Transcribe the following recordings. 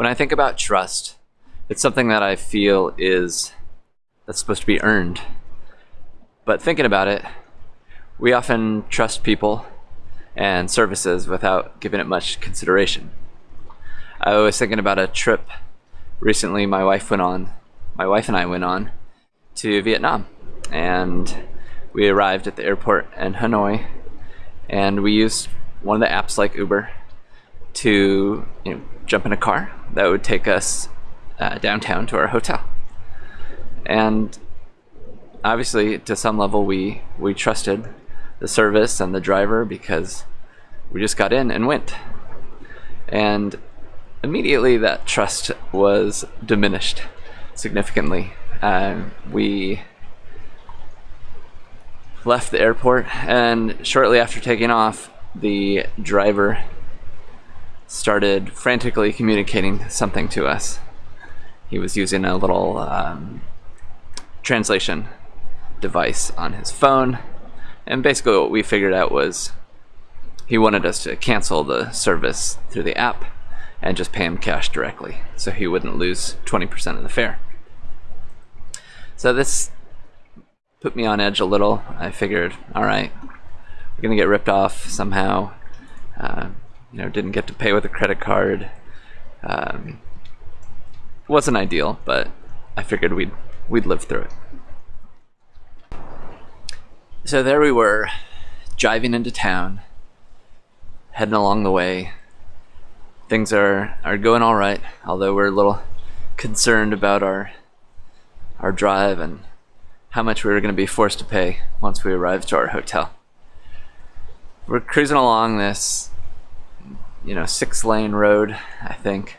When I think about trust, it's something that I feel is that's supposed to be earned. But thinking about it, we often trust people and services without giving it much consideration. I was thinking about a trip recently my wife went on, my wife and I went on to Vietnam and we arrived at the airport in Hanoi and we used one of the apps like Uber to you know, jump in a car that would take us uh, downtown to our hotel. And obviously, to some level, we, we trusted the service and the driver because we just got in and went. And immediately, that trust was diminished significantly. Um, we left the airport, and shortly after taking off, the driver started frantically communicating something to us. He was using a little um, translation device on his phone, and basically what we figured out was he wanted us to cancel the service through the app and just pay him cash directly so he wouldn't lose 20% of the fare. So this put me on edge a little. I figured, all right, we're gonna get ripped off somehow. Uh, you know, didn't get to pay with a credit card. Um, wasn't ideal, but I figured we'd we'd live through it. So there we were, driving into town, heading along the way. Things are are going all right, although we're a little concerned about our our drive and how much we were going to be forced to pay once we arrived to our hotel. We're cruising along this you know, six lane road, I think.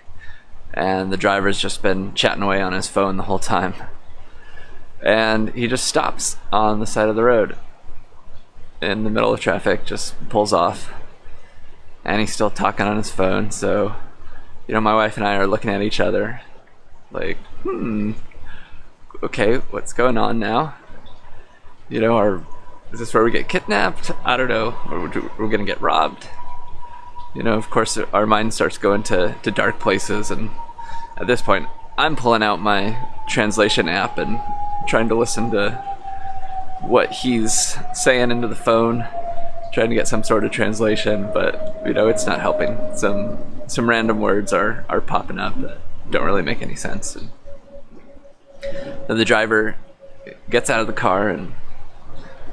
And the driver's just been chatting away on his phone the whole time. And he just stops on the side of the road in the middle of traffic, just pulls off. And he's still talking on his phone, so, you know, my wife and I are looking at each other like, hmm, okay, what's going on now? You know, are, is this where we get kidnapped? I don't know. We're, we're gonna get robbed you know, of course, our mind starts going to, to dark places. And at this point, I'm pulling out my translation app and trying to listen to what he's saying into the phone, trying to get some sort of translation. But you know, it's not helping. Some some random words are are popping up that don't really make any sense. And then the driver gets out of the car, and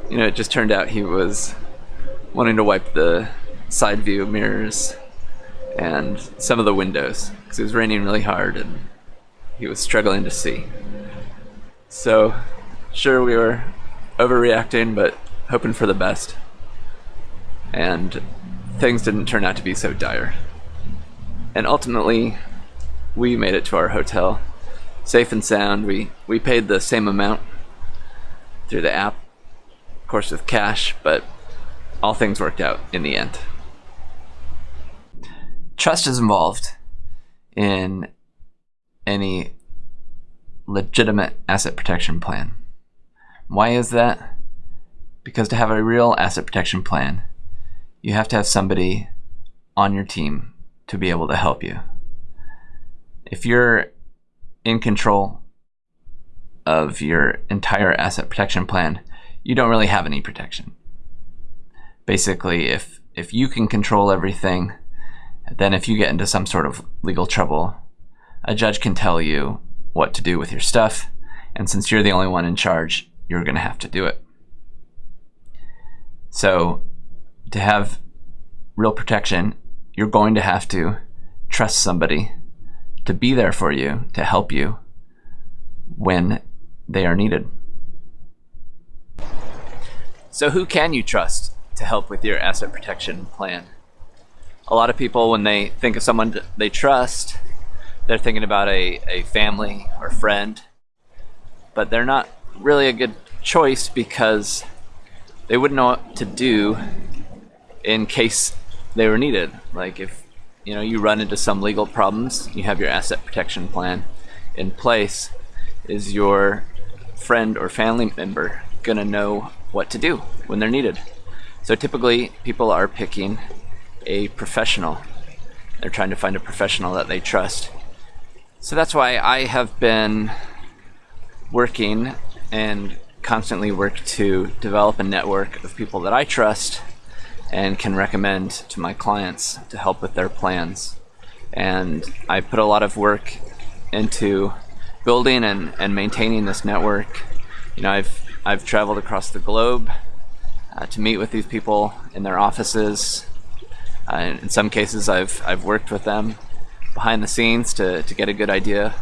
you know, it just turned out he was wanting to wipe the side view mirrors and some of the windows because it was raining really hard and he was struggling to see. So, sure, we were overreacting, but hoping for the best. And things didn't turn out to be so dire. And ultimately, we made it to our hotel safe and sound. We, we paid the same amount through the app, of course, with cash, but all things worked out in the end trust is involved in any legitimate asset protection plan. Why is that? Because to have a real asset protection plan, you have to have somebody on your team to be able to help you. If you're in control of your entire asset protection plan, you don't really have any protection. Basically, if if you can control everything, then if you get into some sort of legal trouble, a judge can tell you what to do with your stuff, and since you're the only one in charge, you're going to have to do it. So, to have real protection, you're going to have to trust somebody to be there for you, to help you when they are needed. So, who can you trust to help with your asset protection plan? A lot of people, when they think of someone they trust, they're thinking about a, a family or friend, but they're not really a good choice because they wouldn't know what to do in case they were needed. Like if you know you run into some legal problems, you have your asset protection plan in place. Is your friend or family member gonna know what to do when they're needed? So typically, people are picking a professional. They're trying to find a professional that they trust So that's why I have been working and constantly work to develop a network of people that I trust and can recommend to my clients to help with their plans. And I put a lot of work into building and, and maintaining this network. You know, I've I've traveled across the globe uh, to meet with these people in their offices. Uh, in some cases, I've I've worked with them behind the scenes to, to get a good idea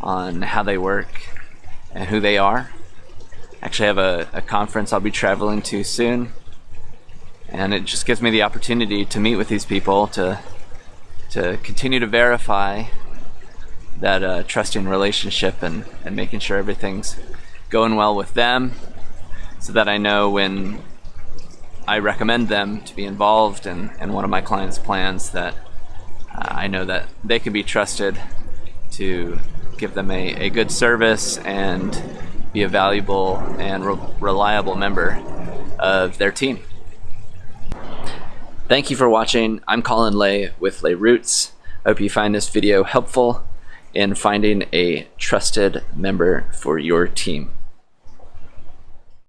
on how they work and who they are. I actually, have a, a conference I'll be traveling to soon, and it just gives me the opportunity to meet with these people to to continue to verify that uh, trusting relationship and, and making sure everything's going well with them so that I know when I recommend them to be involved in, in one of my clients' plans that uh, I know that they can be trusted to give them a, a good service and be a valuable and re reliable member of their team. Thank you for watching. I'm Colin Lay with Lay Roots. I hope you find this video helpful in finding a trusted member for your team.